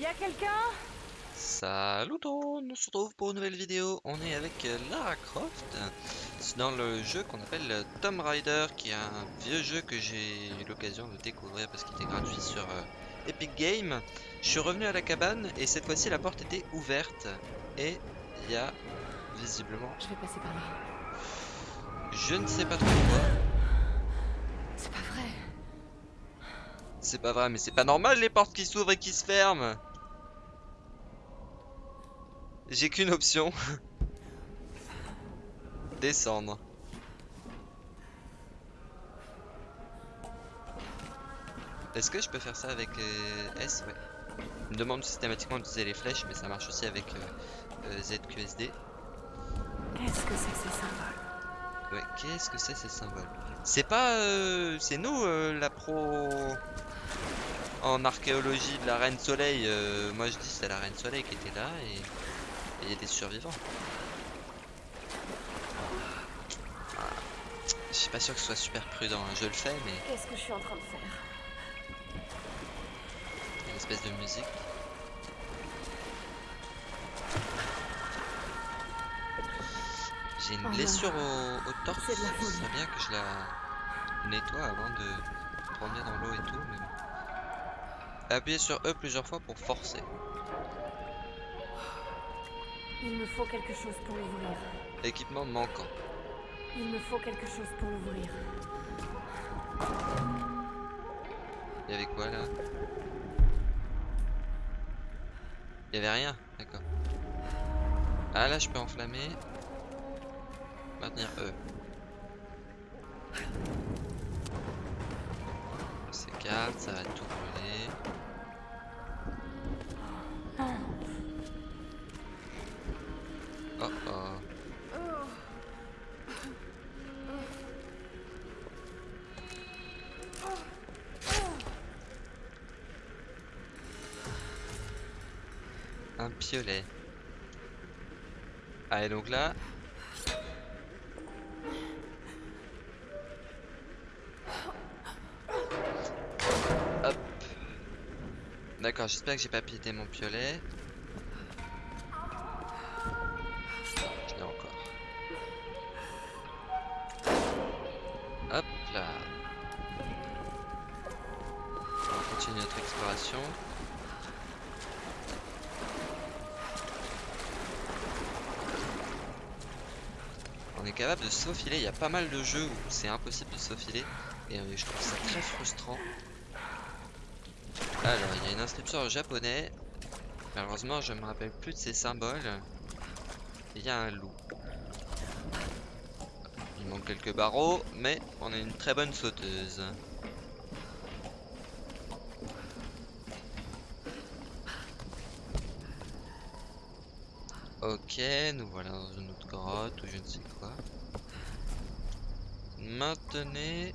Y a quelqu'un? Salut tout on se retrouve pour une nouvelle vidéo. On est avec euh, Lara Croft. C'est dans le jeu qu'on appelle euh, Tomb Raider, qui est un vieux jeu que j'ai eu l'occasion de découvrir parce qu'il était gratuit sur euh, Epic Games. Je suis revenu à la cabane et cette fois-ci la porte était ouverte et il y a visiblement, Je vais passer par là. je ne sais pas trop quoi. C'est pas vrai. C'est pas vrai, mais c'est pas normal les portes qui s'ouvrent et qui se ferment. J'ai qu'une option. Descendre. Est-ce que je peux faire ça avec euh, S? Ouais. Il me demande systématiquement d'utiliser les flèches, mais ça marche aussi avec euh, euh, ZQSD. Qu'est-ce que c'est ces symboles? Ouais, qu'est-ce que c'est ces symboles? C'est pas... euh, c'est nous euh, la pro en archéologie de la Reine Soleil. moi je dis c'est la Reine Soleil qui était là et et il y a des survivants. Ah, Je suis pas sûr que ce soit super prudent, hein. je le fais mais Qu'est-ce que je suis en train de faire? Une espèce de musique. J'ai une Oh blessure au, au torse, C'est bien que je la nettoie avant de revenir dans l'eau et tout. Mais... Appuyez sur E plusieurs fois pour forcer. Il me faut quelque chose pour l'ouvrir. Équipement manquant. Il me faut quelque chose pour l'ouvrir. Il y avait quoi là? Il y avait rien, d'accord. Ah là je peux enflammer. Maintenir E. C'est carte, ça va tout Un piolet. Ah et donc là... Hop. D'accord, j'espère que j'ai pas pété mon piolet. Faufiler, il y a pas mal de jeux où c'est impossible de se faufiler et euh, je trouve ça très frustrant. Alors, il y a une inscription en japonais. Malheureusement, je me rappelle plus de ces symboles. Il y a un loup. Il manque quelques barreaux, mais on est une très bonne sauteuse. Ok, nous voilà dans une autre grotte ou je ne sais quoi. Maintenez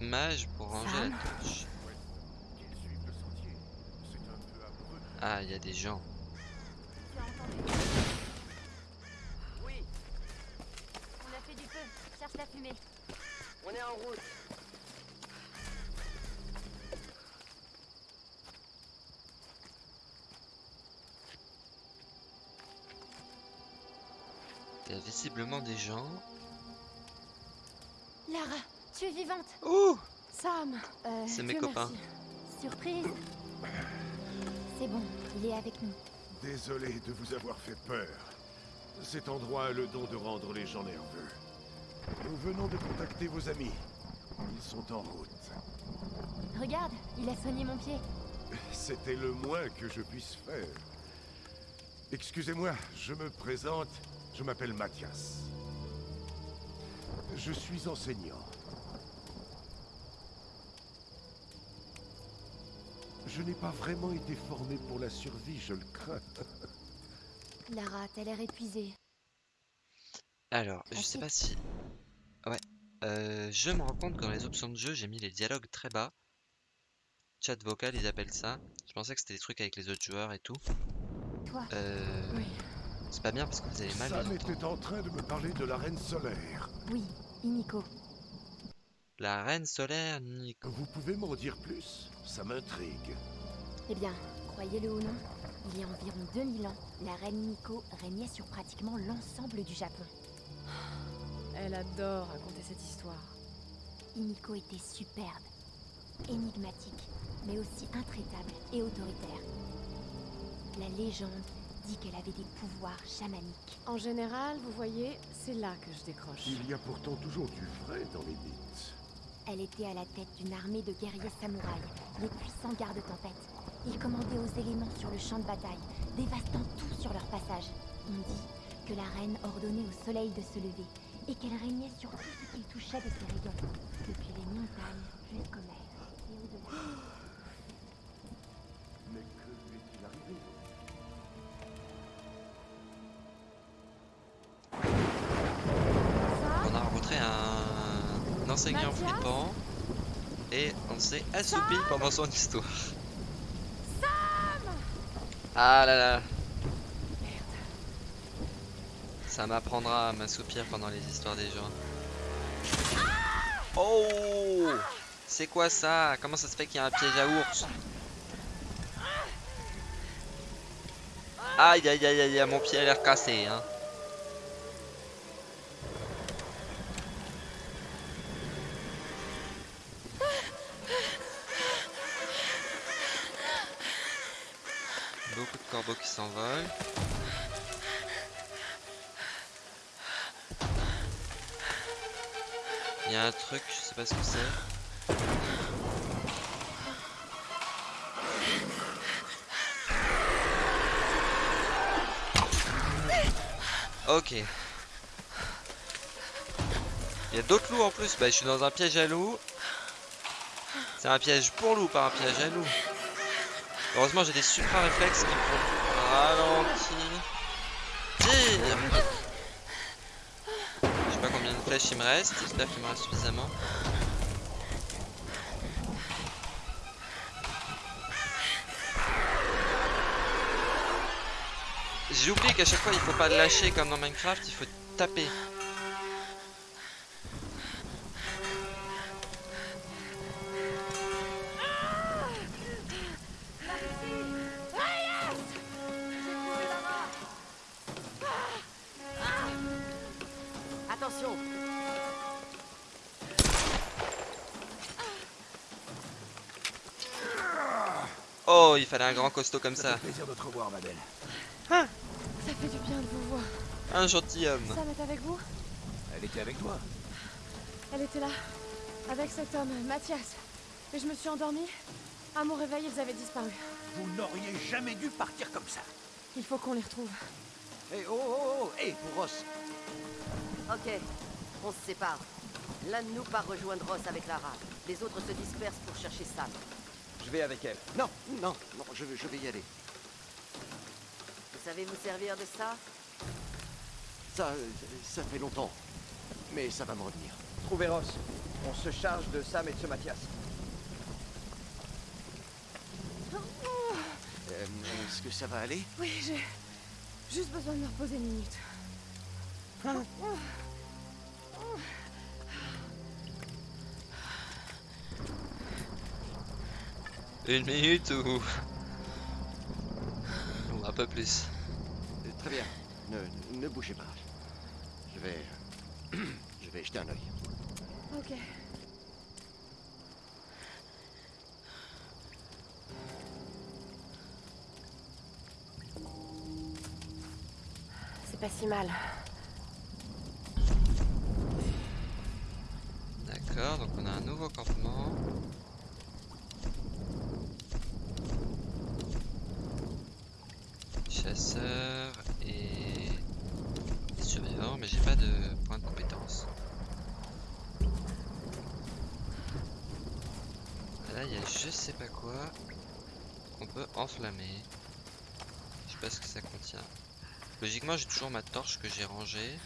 mage pour ranger la torche. Ah, il y a des gens. Oui, On a fait du feu, cherche la fumée. on est en route. Il y a visiblement des gens. Lara, tu es vivante. Ouh Sam Euh, C'est mes copains. merci. Surprise. C'est bon, il est avec nous. Désolé de vous avoir fait peur. Cet endroit a le don de rendre les gens nerveux. Nous venons de contacter vos amis. Ils sont en route. Regarde, il a soigné mon pied. C'était le moins que je puisse faire. Excusez-moi, je me présente. Je m'appelle Mathias. Je suis enseignant. Je n'ai pas vraiment été formé pour la survie, je le crains. Lara, t'as l'air épuisée. Alors, je Ah, sais pas si... Ouais. Euh, je me rends compte que dans les options de jeu, j'ai mis les dialogues très bas. Chat vocal, ils appellent ça. Je pensais que c'était des trucs avec les autres joueurs et tout. Toi, Euh, Oui. C'est pas bien parce que vous avez mal Sam était en train de me parler de la reine solaire. oui, Iniko. La reine solaire Nico. Vous pouvez m'en dire plus? Ça m'intrigue. Eh bien, Croyez-le ou non, il y a environ 2000 ans, la reine Miko régnait sur pratiquement l'ensemble du Japon. Elle adore raconter cette histoire. Himiko était superbe, énigmatique, mais aussi intraitable et autoritaire. La légende dit qu'elle avait des pouvoirs chamaniques. En général, vous voyez, c'est là que je décroche. Il y a pourtant toujours du vrai dans les mythes. Elle était à la tête d'une armée de guerriers samouraïs, les puissants gardes-tempête. Ils commandaient aux éléments sur le champ de bataille, dévastant tout sur leur passage. On dit que la reine ordonnait au soleil de se lever et qu'elle régnait sur tout ce qu'il touchait de ses rayons, depuis les montagnes un, Mathias flippant et on s'est assoupi pendant son histoire. Ah là là. Ça m'apprendra à m'assoupir pendant les histoires des gens. Oh C'est quoi ça? Comment ça se fait qu'il y a un piège à ours? Aïe aïe aïe aïe, mon pied a l'air cassé hein. Bah, je suis dans un piège à loups. C'est un piège pour loup, pas un piège à loup. Heureusement, j'ai des super réflexes qui me font ralentir. Je sais pas combien de flèches il me reste. J'espère qu'il me reste suffisamment. J'ai oublié qu'à chaque fois il faut pas lâcher comme dans Minecraft, il faut taper. Fallait un grand costaud comme ça. Plaisir de te revoir, ma belle. Ça fait du bien de vous voir. Un gentilhomme. Sam est avec vous? Elle était avec toi Elle était là, avec cet homme, Mathias. Et je me suis endormie. À mon réveil, ils avaient disparu. Vous n'auriez jamais dû partir comme ça. Il faut qu'on les retrouve. Eh oh oh oh Eh pour Ross Ok, on se sépare. L'un de nous part rejoindre Ross avec Lara. Les autres se dispersent pour chercher Sam. Je vais avec elle. Non, non, non, je, vais- je vais y aller. Vous savez vous servir de ça? Ça, euh, ça fait longtemps. Mais ça va me revenir. Trouvez Ross. On se charge de Sam et de ce Mathias. Euh, Est-ce que ça va aller? Oui, j'ai juste besoin de me reposer une minute. Une minute ou... ou un peu plus. Euh, Très bien. Ne, ne bougez pas. Je vais... je vais jeter un œil. Ok. C'est pas si mal. D'accord, donc on a un nouveau campement. Chasseur et mais j'ai pas de point de compétence. Là, il y a je sais pas quoi qu'on peut enflammer. Je sais pas ce que ça contient. Logiquement, j'ai toujours ma torche que j'ai rangée.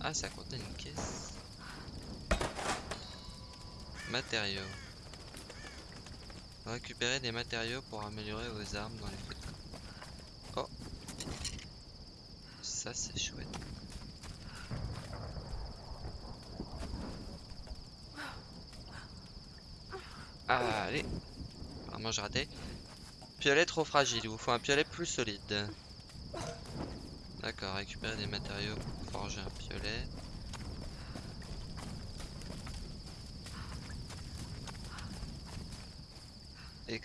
Ah, ça contenait une caisse. Matériaux. Récupérer des matériaux pour améliorer vos armes dans les feux. Oh. Ça, c'est chouette. Ah, allez. Vraiment, j'ai raté. Piolet trop fragile. Il vous faut un piolet plus solide. D'accord, récupérer des matériaux pour forger un piolet.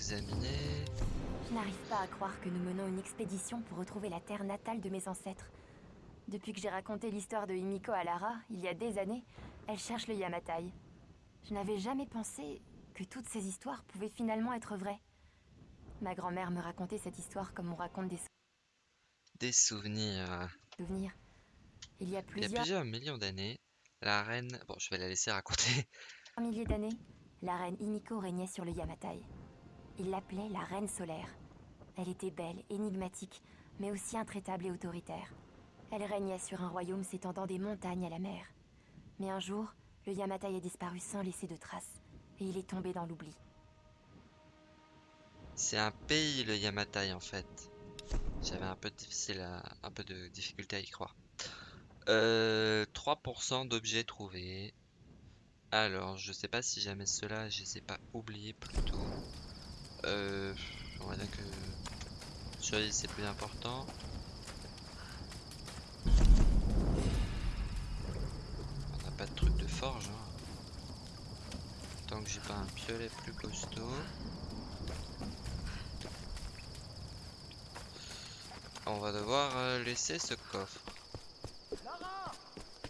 Examiner. Je n'arrive pas à croire que nous menons une expédition pour retrouver la terre natale de mes ancêtres. Depuis que j'ai raconté l'histoire de Himiko à Lara, il y a des années, elle cherche le Yamatai. Je n'avais jamais pensé que toutes ces histoires pouvaient finalement être vraies. Ma grand-mère me racontait cette histoire comme on raconte des Des souvenirs. souvenirs. Il y a Il y a plusieurs plusieurs millions d'années, la reine... Bon, je vais la laisser raconter. milliers d'années, la reine Himiko régnait sur le Yamatai. Il l'appelait la reine solaire. Elle était belle, énigmatique, mais aussi intraitable et autoritaire. Elle régnait sur un royaume s'étendant des montagnes à la mer. Mais un jour, le Yamatai a disparu sans laisser de traces, et il est tombé dans l'oubli. C'est un pays, le Yamatai, en fait. J'avais un peu un peu de difficulté à y croire. Euh, 3% d'objets trouvés. Alors, je sais pas si jamais cela, je ai pas oubliés plus tôt. Euh, on va dire que survie c'est plus important. On n'a pas de truc de forge. hein. Tant que j'ai pas un piolet plus costaud. On va devoir euh, laisser ce coffre. Lara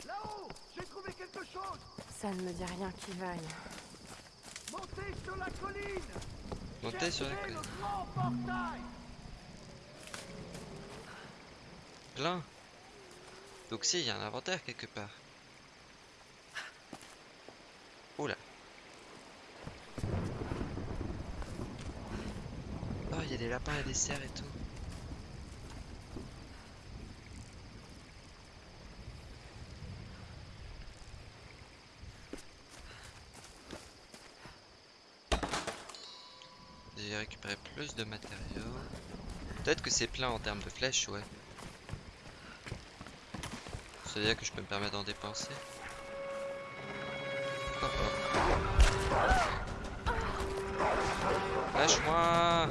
Là-haut J'ai trouvé quelque chose Ça ne me dit rien qui vaille. Montez sur la colline Monter sur la portail Plein. Donc si, il y a un inventaire quelque part. Oula. Oh, il y a des lapins et des cerfs et tout. J'ai récupéré de matériaux. Peut-être que c'est plein en termes de flèches, ouais. C'est-à-dire que je peux me permettre d'en dépenser. Lâche-moi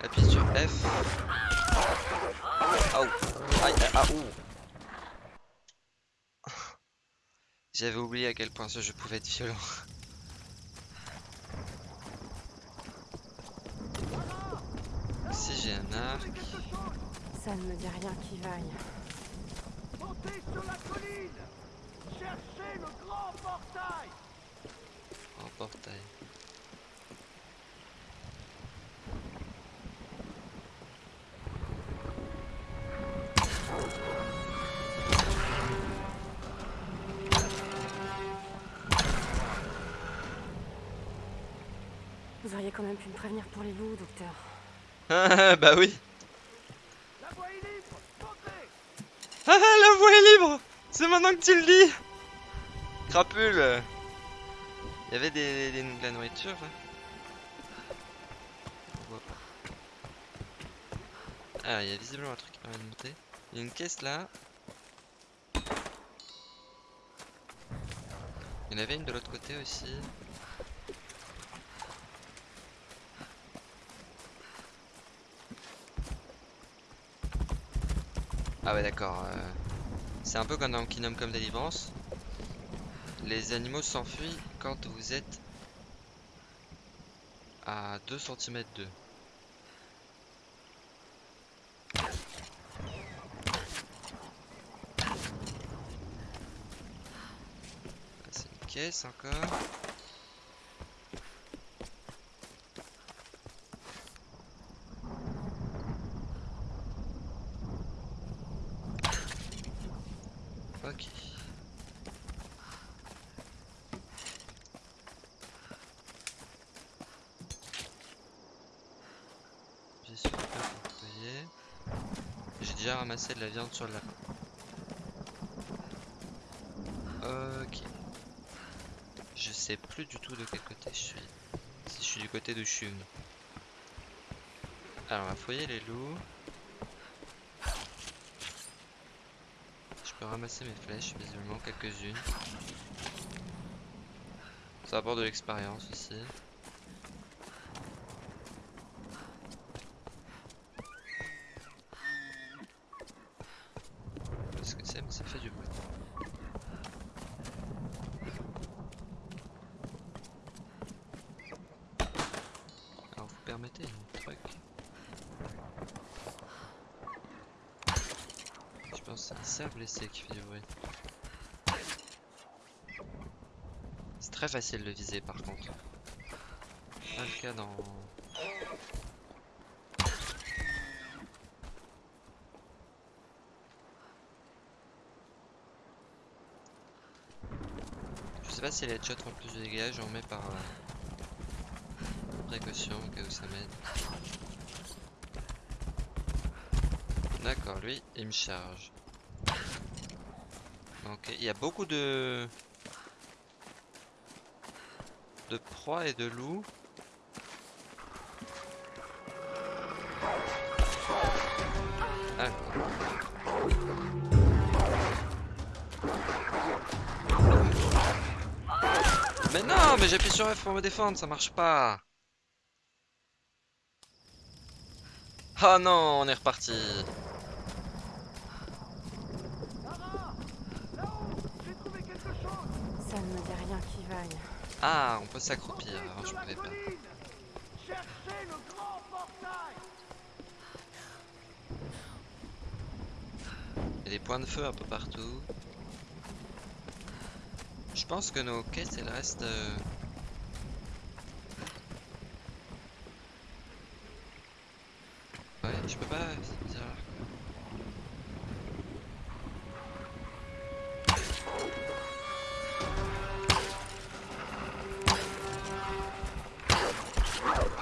Appuie sur F. Ouh. Aïe. J'avais oublié à quel point ce jeu pouvait être violent. Arc. Ça ne me dit rien qui vaille. Montez sur la colline Cherchez le grand portail En portail. Vous auriez quand même pu me prévenir pour les loups, docteur. Ah bah oui La voie est libre Ah la voie est libre C'est maintenant que tu le dis Crapule Il y avait des, de la nourriture pas. Ah il y a visiblement un truc qui permet de monter. Il y a une caisse là. Il y en avait une de l'autre côté aussi. Ah ouais d'accord. euh, C'est un peu comme dans Kingdom Come Deliverance. Les animaux s'enfuient quand vous êtes à 2 cm d'eux. Ah, C'est une caisse encore. ramasser de la viande sur la lapin. Ok. Je sais plus du tout de quel côté je suis. Si je suis du côté de Chum. Alors on va fouiller les loups. Je peux ramasser mes flèches, visiblement quelques-unes. Ça apporte de l'expérience aussi. Truc Je pense que c'est un cerf blessé qui fait du bruit. C'est très facile de viser par contre. Pas le cas dans... Je sais pas si les headshots font plus de dégâts, j'en mets par euh, précaution au cas où ça m'aide. D'accord, lui, il me charge. Ok, il y a beaucoup de... de proies et de loups. Mais non, mais j'appuie sur F pour me défendre, ça marche pas. Oh non, on est reparti. Ça ne me dit rien qui vaille. Ah, on peut s'accroupir, alors je pouvais pas. Il y a des points de feu un peu partout. Je pense que nos quêtes, elles restent... euh, Ouais, je peux pas... c'est bizarre.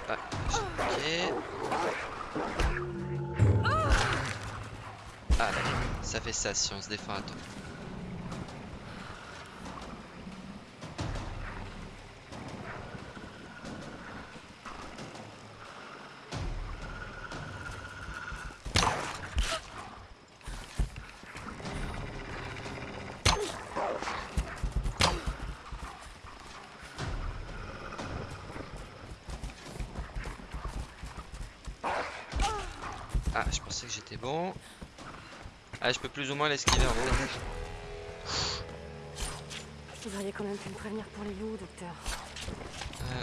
Ah, ok. Ah. Ça fait ça si on se défend à temps. Ah, je pensais que j'étais bon. Ah, je peux plus ou moins l'esquiver en haut. Vous auriez quand même pu me prévenir pour les loups, docteur. Euh,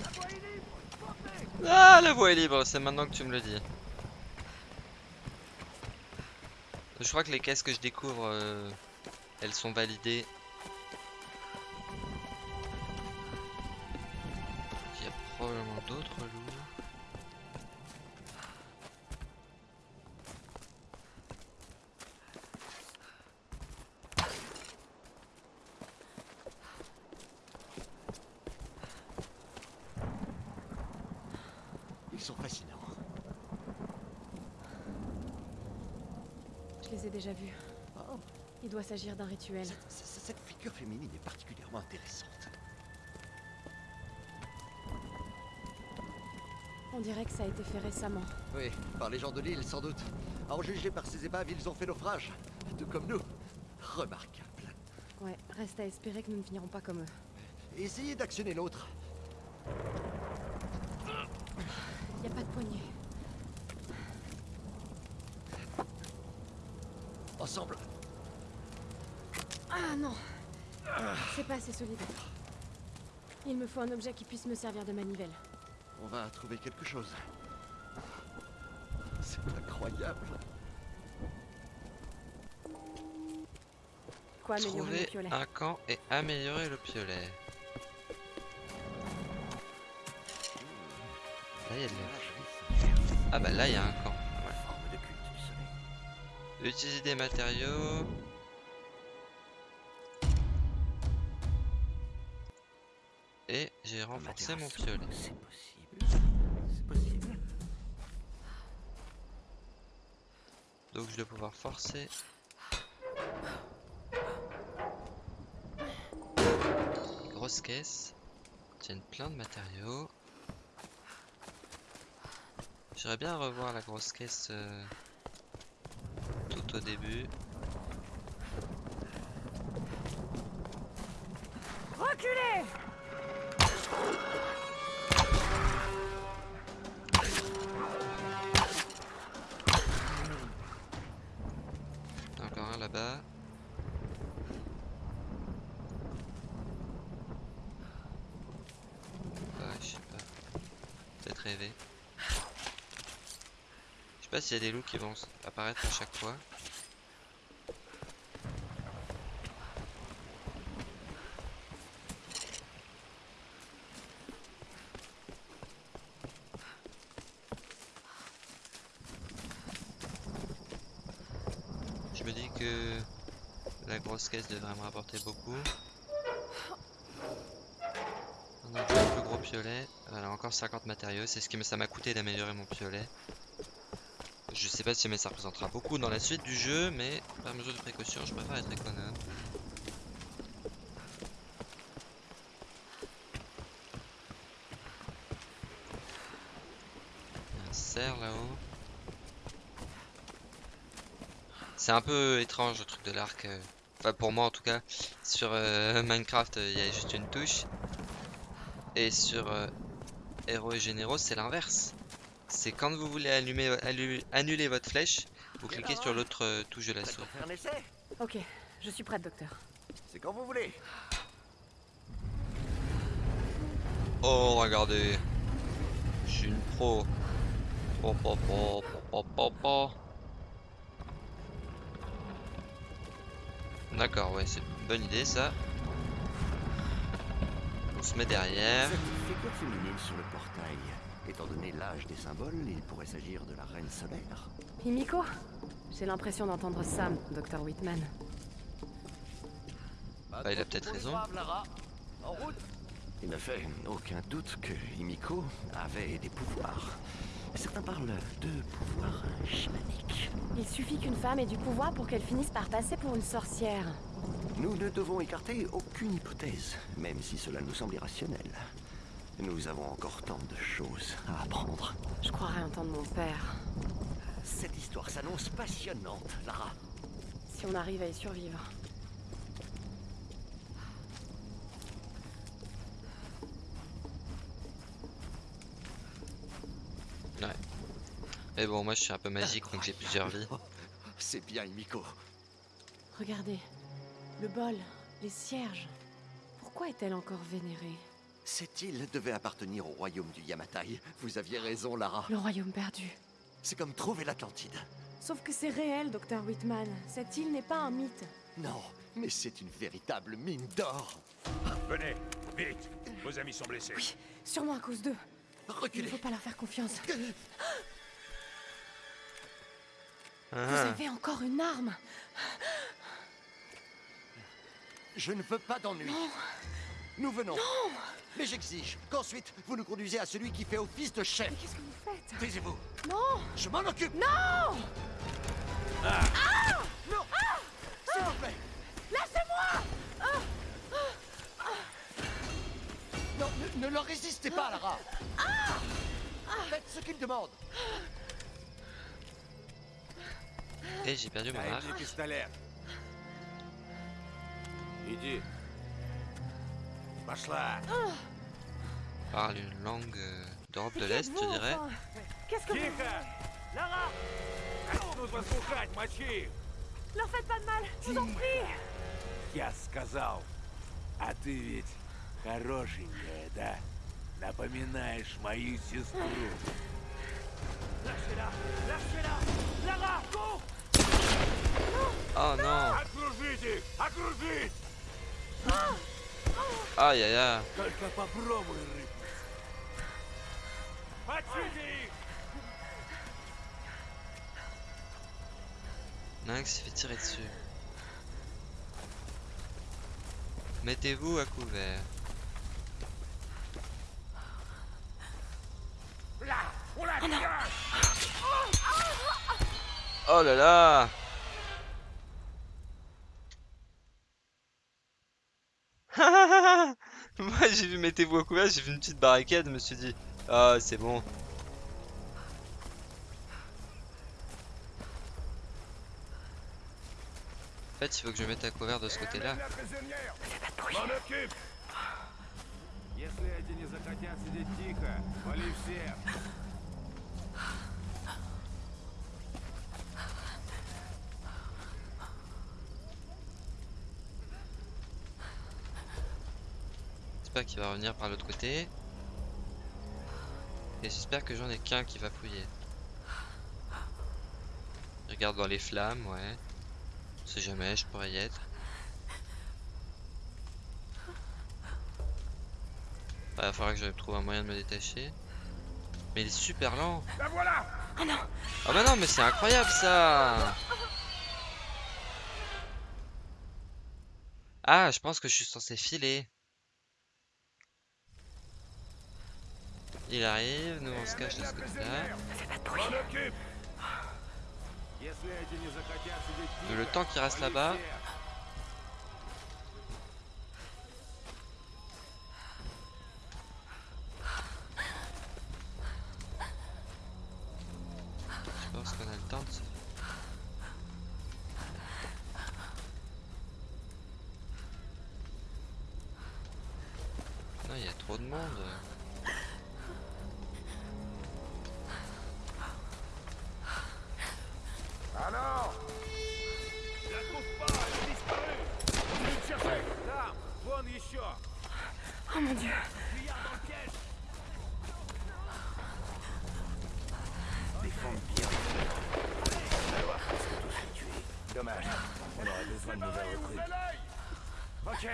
La voie est libre Sortez Ah, la voie est libre, c'est maintenant que tu me le dis. Je crois que les caisses que je découvre, euh, elles sont validées. S'agir d'un rituel. cette, figure féminine est particulièrement intéressante. On dirait que ça a été fait récemment. Oui, par les gens de l'île, sans doute. À en juger par ces épaves, ils ont fait naufrage. Tout comme nous. Remarquable. Ouais, reste à espérer que nous ne finirons pas comme eux. Essayez d'actionner l'autre. Y a pas de poignée. Ensemble. Ah non C'est pas assez solide. Il me faut un objet qui puisse me servir de manivelle. On va trouver quelque chose. C'est incroyable. Quoi améliorer le Trouver piolet un camp et améliorer le piolet. Là, il y a de la... Ah bah là, il y a un camp. Utiliser des matériaux. Materasso, piolet. C'est possible. C'est possible. Donc je dois pouvoir forcer. Grosse caisse. Tiennent plein de matériaux. J'aimerais bien revoir la grosse caisse euh, porte au début. Reculez s'il y a des loups qui vont apparaître à chaque fois. Je me dis que la grosse caisse devrait me rapporter beaucoup. On plus gros piolet. Voilà, encore 50 matériaux. C'est ce que ça m'a coûté d'améliorer mon piolet. Je sais pas si mais ça représentera beaucoup dans la suite du jeu, mais par mesure de précaution, je préfère être économe. Un cerf là-haut. C'est un peu étrange le truc de l'arc. euh. Enfin pour moi en tout cas. Sur euh, Minecraft euh, il y a juste une touche. Et sur euh, et Généraux c'est l'inverse. C'est quand vous voulez allumer, allu- annuler votre flèche, vous cliquez sur l'autre euh, touche de la Prête souris. pour faire un essai Ok, je suis prête, docteur. C'est quand vous voulez. Oh regardez. Je suis une pro. Po, po, po, po, po, po. D'accord, ouais, c'est une bonne idée ça. On se met derrière. Cette figure féminine sur le portail. Étant donné l'âge des symboles, il pourrait s'agir de la reine solaire. Himiko J'ai l'impression d'entendre Sam, docteur Whitman. Bah, il a peut-être raison. En route Il ne fait aucun doute que Himiko avait des pouvoirs. Certains parlent de pouvoirs chamaniques. Il suffit qu'une femme ait du pouvoir pour qu'elle finisse par passer pour une sorcière. Nous ne devons écarter aucune hypothèse, même si cela nous semble irrationnel. Nous avons encore tant de choses à apprendre. Je croirais entendre mon père. Cette histoire s'annonce passionnante, Lara. Si on arrive à y survivre. Mais bon, moi je suis un peu magique donc j'ai plusieurs vies. C'est bien, Himiko. Regardez. Le bol, les cierges. Pourquoi est-elle encore vénérée? Cette île devait appartenir au royaume du Yamatai. Vous aviez raison, Lara. Le royaume perdu. C'est comme trouver l'Atlantide. Sauf que c'est réel, docteur Whitman. Cette île n'est pas un mythe. Non, mais c'est une véritable mine d'or. Venez, vite Vos amis sont blessés. Oui, sûrement à cause d'eux. Il ne Reculez. faut pas leur faire confiance. Vous Ah, avez encore une arme Je ne veux pas d'ennui. Nous venons. Mais j'exige qu'ensuite vous nous conduisez à celui qui fait office de chef. Mais qu'est-ce que vous faites Taisez-vous. Non Je m'en occupe. Non Non S'il vous plaît. Lâchez-moi Non, ne, ne leur résistez pas, Lara. Faites ce qu'ils demandent. et j'ai perdu mon arc. пистолет. Иди. Пошла. Parle une langue euh, d'Europe de Mais l'Est, qui je êtes-vous, dirais. enfin Qu'est-ce que vous... Тихо! Лара! Начнут вас пугать, мочи их! Leur faites pas de mal, je vous en prie Я сказал. А ты ведь хорошенькая, да? Напоминаешь мою сестру. Лâchez-la! Lâchez-la! Lara, cours! Oh non Окружить их! Окружить! Aïe aïe aïe. Nax s'est fait tirer dessus. Mettez-vous à couvert. Oh là là j'ai vu mettez-vous à couvert, j'ai vu une petite barricade, je me suis dit ah c'est bon. En fait, il faut que je mette à couvert de ce côté-là. J'espère qu'il va revenir par l'autre côté. Et j'espère que j'en ai qu'un qui va fouiller. Je regarde dans les flammes, ouais. Sait jamais, je pourrais y être. Bah, il va falloir que je trouve un moyen de me détacher. Mais il est super lent. La voilà Ah bah non, mais c'est incroyable ça Ah, je pense que je suis censé filer. Il arrive, nous on se cache de ce côté-là. Le temps qui reste là-bas, une nouvelle. Ok.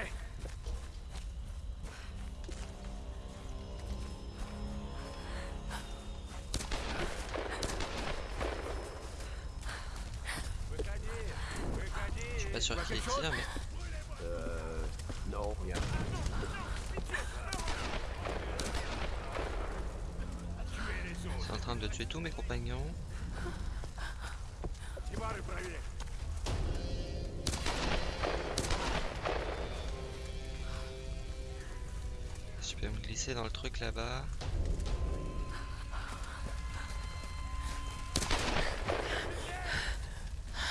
Je suis pas sûr qu'il est là, mais... Euh... Non, rien. C'est en train de tuer tous mes compagnons. Glisser dans le truc là-bas.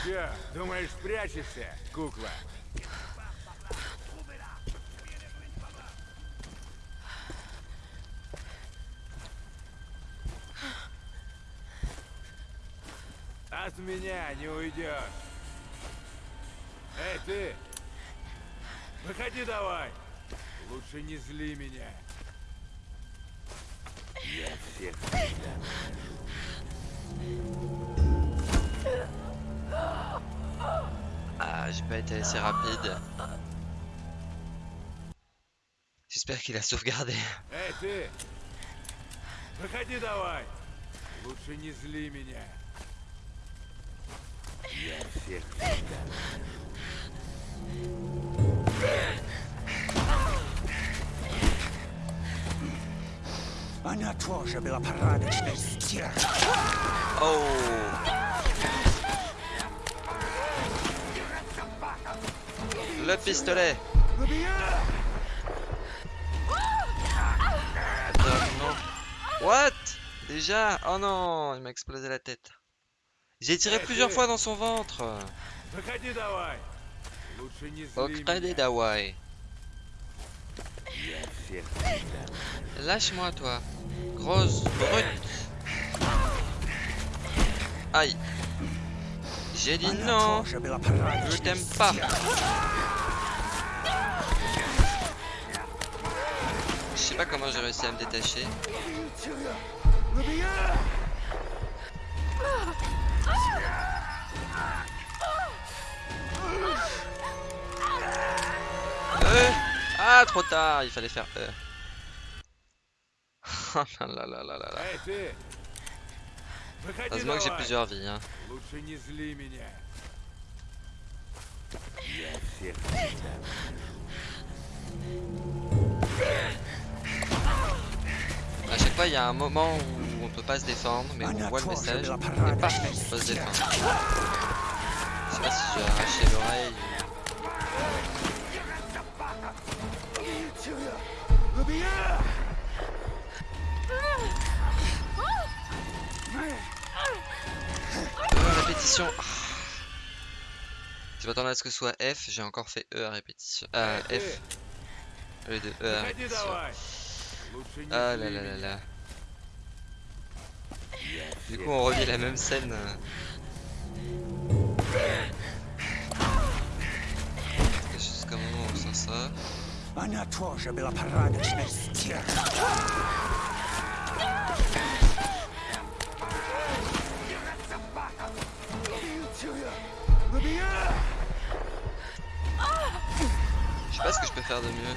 Че, думаешь, спрячешься, кукла? От меня не уйдешь. Эй, ты! Выходи давай! Лучше не зли меня. Я всех Ah, j'ai pas été assez rapide. J'espère qu'il a sauvegardé. Эй, ты! Выходи давай! Лучше не зли меня. Я всех Она тоже была порядочной стервой. Oh Le pistolet Attends, non. What Déjà Oh non, il m'a explosé la tête. J'ai tiré plusieurs fois dans son ventre. Выходи давай! Лучше не Au зли crédit меня. d'Hawaï. Lâche-moi, toi. Grosse brute. Aïe. J'ai dit non. Je t'aime pas. Je sais pas comment j'ai réussi à me détacher. Euh, ah, trop tard, il fallait faire E. Euh là là là là là. Heureusement que j'ai plusieurs vies. Hein. A chaque fois, il y a un moment où on peut pas se défendre, mais on voit le message et on peut se défendre. Je sais pas si j'ai arraché l'oreille. répétition. Je m'attendais à ce que ce soit F, j'ai encore fait E à répétition. Ah, euh, F. Le de E à répétition. Ah là là là là. Du coup, on revit la même scène. Jusqu'à un moment où on sent ça. Sais pas ce que je peux faire de mieux.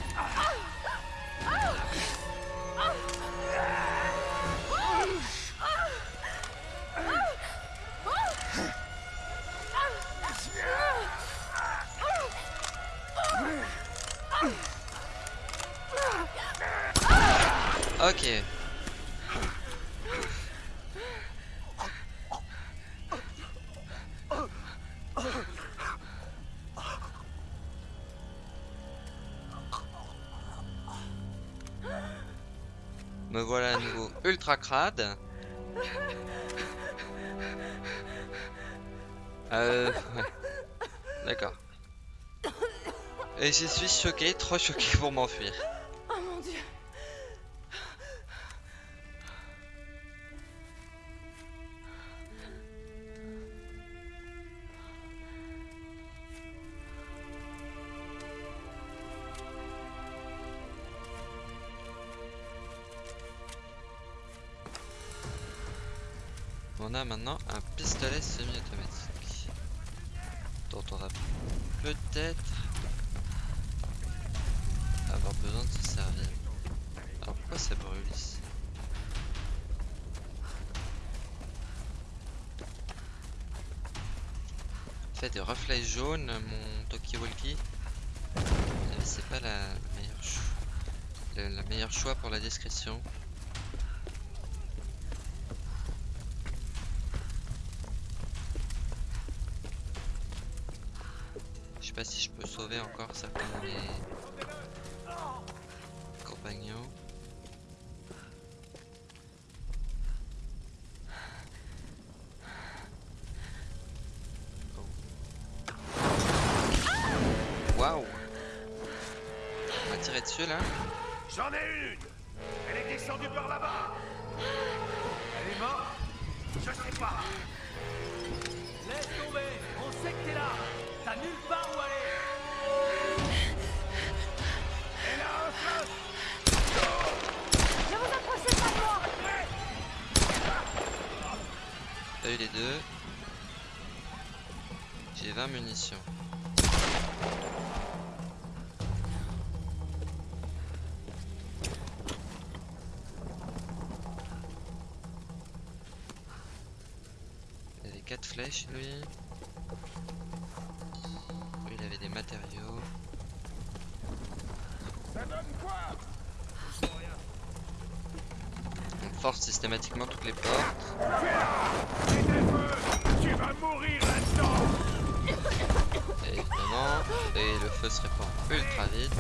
Euh. D'accord. Et je suis choqué, trop choqué pour m'enfuir. On a maintenant un pistolet semi-automatique dont on va peut-être avoir besoin de se servir. Alors pourquoi ça brûle ici? Fait des reflets jaunes mon Tokiwalki. C'est pas la meilleure, la meilleure choix pour la discrétion. Pas si je peux sauver encore certains de mes compagnons. Oh. Waouh. On va tirer dessus là. J'en ai une. Elle est descendue par là-bas. Elle est morte. Je sais pas. Laisse tomber. On sait que t'es là T'as nulle part où aller Ne vous approchez pas de moi T'as eu les deux. J'ai 20 munitions. Il avait 4 flèches lui. Des matériaux. Ça donne quoi? On force systématiquement toutes les portes. Tu vas mourir Et évidemment, et le feu se répand ultra vite.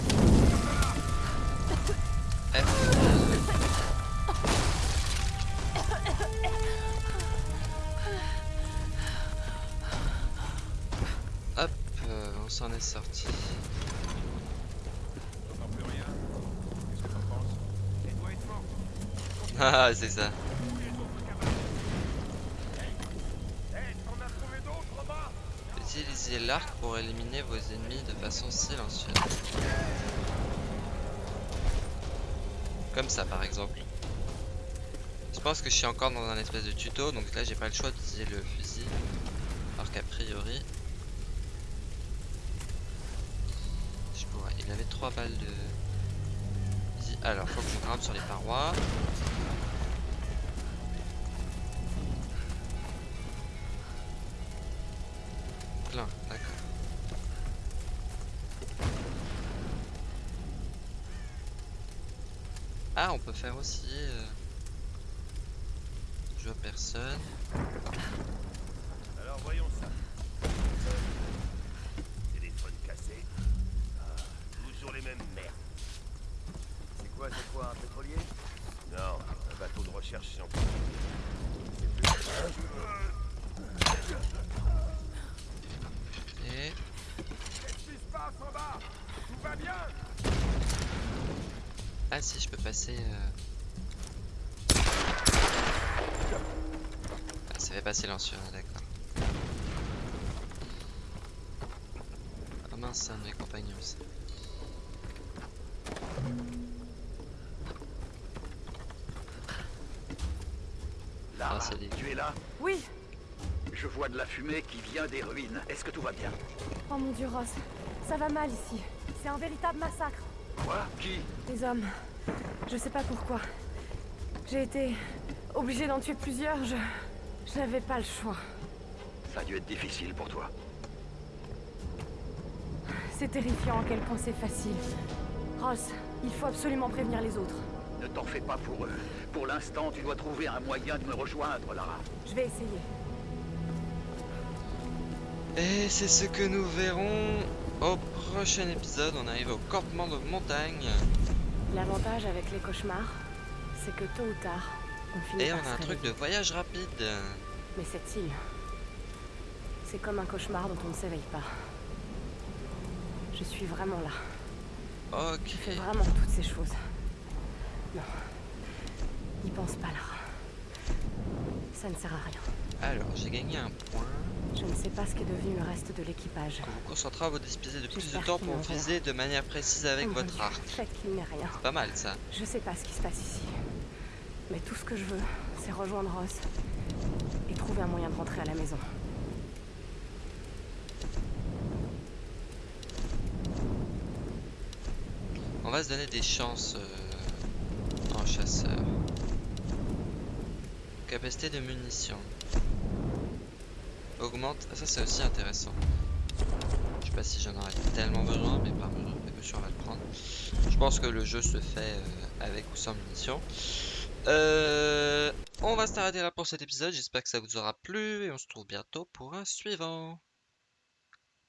S'en est sorti. Ah, c'est ça. Utilisez l'arc pour éliminer vos ennemis de façon silencieuse. Comme ça par exemple. Je pense que je suis encore dans un espèce de tuto, donc là j'ai pas le choix d'utiliser le fusil. Alors qu'a priori... Il avait 3 balles de... Alors faut que je grimpe sur les parois. Plein, d'accord. Ah, on peut faire aussi. euh, Je vois personne. Alors voyons ça. Téléphone cassé. Ah, toujours les mêmes merdes. C'est quoi, c'est quoi, un pétrolier Non, un bateau de recherche scientifique. Et Ah si, je peux passer... euh. Ah, ça fait pas silencieux, hein, d'accord. Ah mince, c'est un de mes compagnons. Lara, Ah, tu es là? Oui Je vois de la fumée qui vient des ruines. Est-ce que tout va bien? Oh mon dieu, Ross. Ça va mal ici. C'est un véritable massacre. Quoi? Qui? Les hommes. Je sais pas pourquoi. J'ai été obligée d'en tuer plusieurs. Je. Je n'avais pas le choix. Ça a dû être difficile pour toi. C'est terrifiant à quel point c'est facile. Ross, il faut absolument prévenir les autres. Ne t'en fais pas pour eux. Pour l'instant, tu dois trouver un moyen de me rejoindre, Lara. Je vais essayer. Et c'est ce que nous verrons au prochain épisode. On arrive au campement de montagne. L'avantage avec les cauchemars, c'est que tôt ou tard, on finit Et par on a se un truc de voyage rapide. Mais cette île, c'est comme un cauchemar dont on ne s'éveille pas. Je suis vraiment là. Ok. Je fais vraiment toutes ces choses. Non. N'y pense pas, Lara. Ça ne sert à rien. Alors, j'ai gagné un point. Je ne sais pas ce qu'est devenu le reste de l'équipage. Vous vous concentrez à vous disposer de plus de temps pour viser de manière précise avec votre arc. C'est pas mal ça. Je sais pas ce qui se passe ici. Mais tout ce que je veux, c'est rejoindre Ross et trouver un moyen de rentrer à la maison. On va se donner des chances euh, en chasseur. Capacité de munitions. Augmente. Ah, ça c'est aussi intéressant. Je sais pas si j'en aurais tellement besoin, mais par mesure on va le prendre. Je pense que le jeu se fait euh, avec ou sans munitions. Euh, on va s'arrêter là pour cet épisode. J'espère que ça vous aura plu et on se retrouve bientôt pour un suivant.